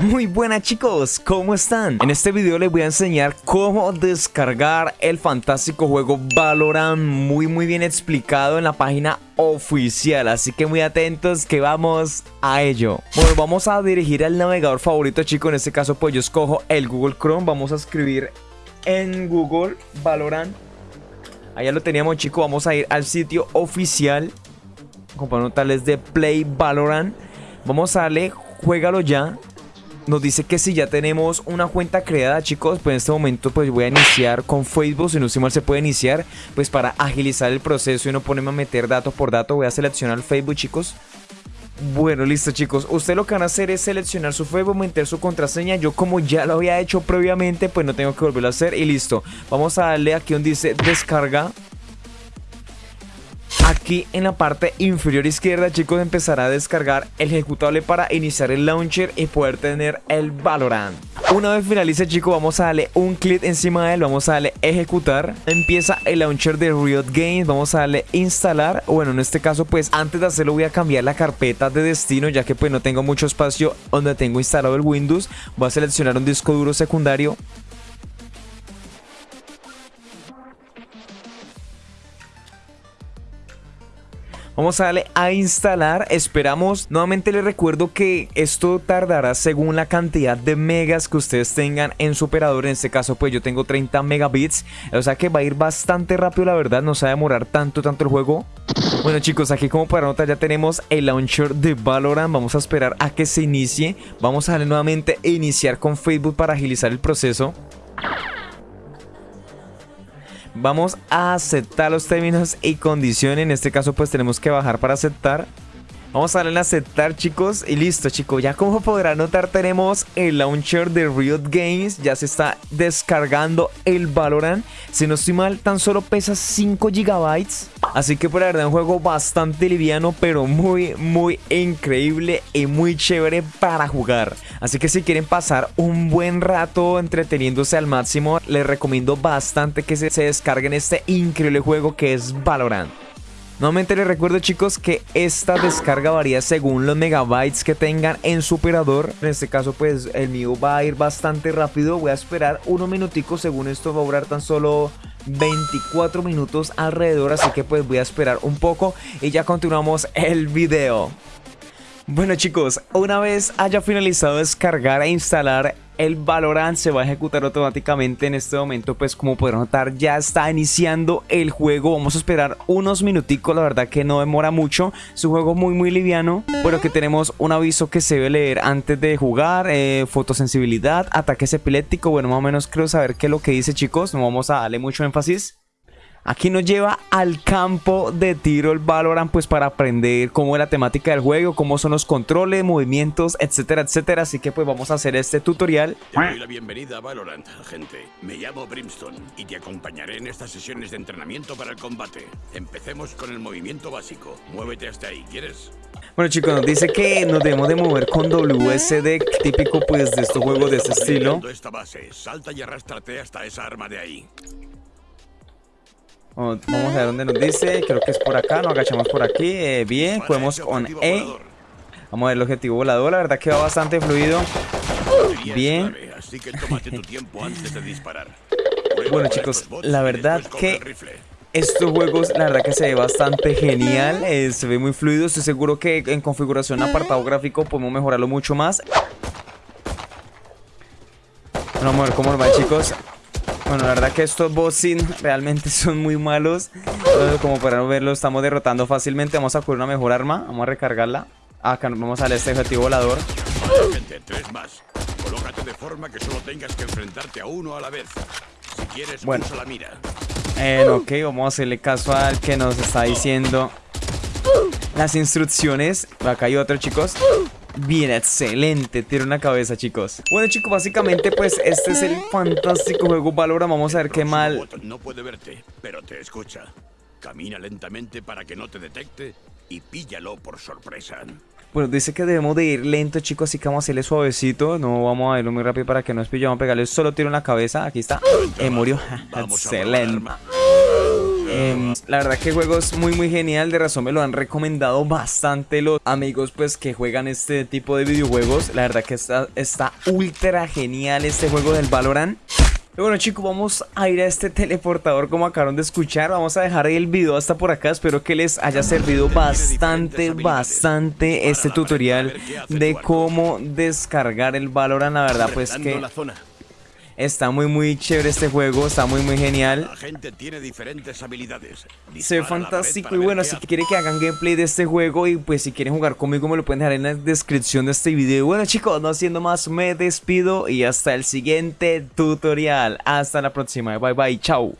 Muy buenas chicos, ¿cómo están? En este video les voy a enseñar cómo descargar el fantástico juego Valorant Muy muy bien explicado en la página oficial Así que muy atentos que vamos a ello. Bueno, vamos a dirigir al navegador favorito chicos En este caso pues yo escojo el Google Chrome Vamos a escribir en Google Valorant. Allá lo teníamos chicos, vamos a ir al sitio oficial Comparando tales de Play Valorant. Vamos a darle, juégalo ya nos dice que si ya tenemos una cuenta creada chicos pues en este momento pues voy a iniciar con Facebook. Si no estoy mal se puede iniciar pues para agilizar el proceso y no ponerme a meter dato por dato. Voy a seleccionar Facebook chicos. Bueno, listo chicos, ustedes lo que van a hacer es seleccionar su Facebook, meter su contraseña. Yo como ya lo había hecho previamente, pues no tengo que volverlo a hacer y listo. Vamos a darle aquí donde dice descarga Aquí en la parte inferior izquierda chicos empezará a descargar el ejecutable para iniciar el launcher y poder tener el Valorant. Una vez finalice chicos vamos a darle un clic encima de él, vamos a darle ejecutar. Empieza el launcher de Riot Games, vamos a darle instalar. Bueno en este caso pues antes de hacerlo voy a cambiar la carpeta de destino ya que pues no tengo mucho espacio donde tengo instalado el Windows. Voy a seleccionar un disco duro secundario Vamos a darle a instalar, esperamos, nuevamente les recuerdo que esto tardará según la cantidad de megas que ustedes tengan en su operador, en este caso pues yo tengo 30 megabits, o sea que va a ir bastante rápido la verdad, no se va a demorar tanto tanto el juego. Bueno chicos, aquí como para notar ya tenemos el launcher de Valorant, vamos a esperar a que se inicie, vamos a darle nuevamente iniciar con Facebook para agilizar el proceso. Vamos a aceptar los términos y condiciones. En este caso pues tenemos que bajar para aceptar. Vamos a darle en aceptar chicos y listo chicos, ya como podrán notar tenemos el launcher de Riot Games, ya se está descargando el Valorant, si no estoy mal tan solo pesa 5 GB, así que por la verdad un juego bastante liviano pero muy muy increíble y muy chévere para jugar, así que si quieren pasar un buen rato entreteniéndose al máximo, les recomiendo bastante que se, descarguen este increíble juego que es Valorant. Nuevamente les recuerdo chicos que esta descarga varía según los megabytes que tengan en su operador. En este caso pues el mío va a ir bastante rápido. Voy a esperar unos minuticos. Según esto va a durar tan solo 24 minutos alrededor. Así que pues voy a esperar un poco y ya continuamos el video. Bueno chicos, una vez haya finalizado descargar e instalar el Valorant se va a ejecutar automáticamente en este momento pues como podrán notar ya está iniciando el juego. Vamos a esperar unos minuticos la verdad que no demora mucho. Es un juego muy muy liviano pero que tenemos un aviso que se debe leer antes de jugar eh, fotosensibilidad ataques epiléptico. Bueno más o menos creo saber qué es lo que dice chicos. No vamos a darle mucho énfasis Aquí nos lleva al campo de tiro el Valorant pues para aprender cómo es la temática del juego, cómo son los controles, movimientos, etcétera, etcétera. Así que pues vamos a hacer este tutorial. Te doy la bienvenida a Valorant, gente. Me llamo Brimstone y te acompañaré en estas sesiones de entrenamiento para el combate. Empecemos con el movimiento básico. Muévete hasta ahí, ¿quieres? Bueno chicos, nos dice que nos debemos de mover con WSD, típico pues de estos juegos de este estilo. Esta base, salta y arrástrate hasta esa arma de ahí. Vamos a ver dónde nos dice. Creo que es por acá. Nos agachamos por aquí. Eh, bien, podemos con E. Vamos a ver el objetivo volador. La verdad que va bastante fluido. Bien. Bueno chicos, la verdad que estos juegos, la verdad que se ve bastante genial. Eh, se ve muy fluido. Estoy seguro que en configuración apartado gráfico podemos mejorarlo mucho más. vamos a ver cómo va chicos. Bueno, la verdad que estos bossing realmente son muy malos. como para verlo, estamos derrotando fácilmente. Vamos a coger una mejor arma. Vamos a recargarla. Acá vamos a este objetivo volador. Tres más. Colócate de forma que solo tengas que enfrentarte a uno a la vez. Si quieres, bueno. la mira. Eh, ok, vamos a hacerle caso al que nos está diciendo las instrucciones. Acá hay otro, chicos. Bien, excelente, tiro una cabeza chicos Bueno chicos, básicamente pues este es el fantástico juego Valora Vamos a ver qué mal No puede verte, pero te escucha Camina lentamente para que no te detecte Y píllalo por sorpresa bueno, dice que debemos de ir lento, chicos, así que vamos a hacerle suavecito. No vamos a irlo muy rápido para que no nos a pegarle solo tiro en la cabeza. Aquí está. Eh, murió. Excelente. Em, la verdad que juego es muy muy genial, de razón me lo han recomendado bastante los amigos pues que juegan este tipo de videojuegos. La verdad que está, está ultra genial este juego del Valorant. Bueno chicos, vamos a ir a este teleportador como acabaron de escuchar Vamos a dejar el video hasta por acá Espero que les haya servido bastante, bastante este tutorial De cómo descargar el Valorant La verdad pues que Está muy muy chévere este juego, está muy muy genial. La gente tiene diferentes habilidades. Se ve fantástico y bueno, si quieren que hagan gameplay de este juego y pues si quieren jugar conmigo me lo pueden dejar en la descripción de este video. Bueno chicos, no haciendo más, me despido y hasta el siguiente tutorial. Hasta la próxima, bye bye, chao.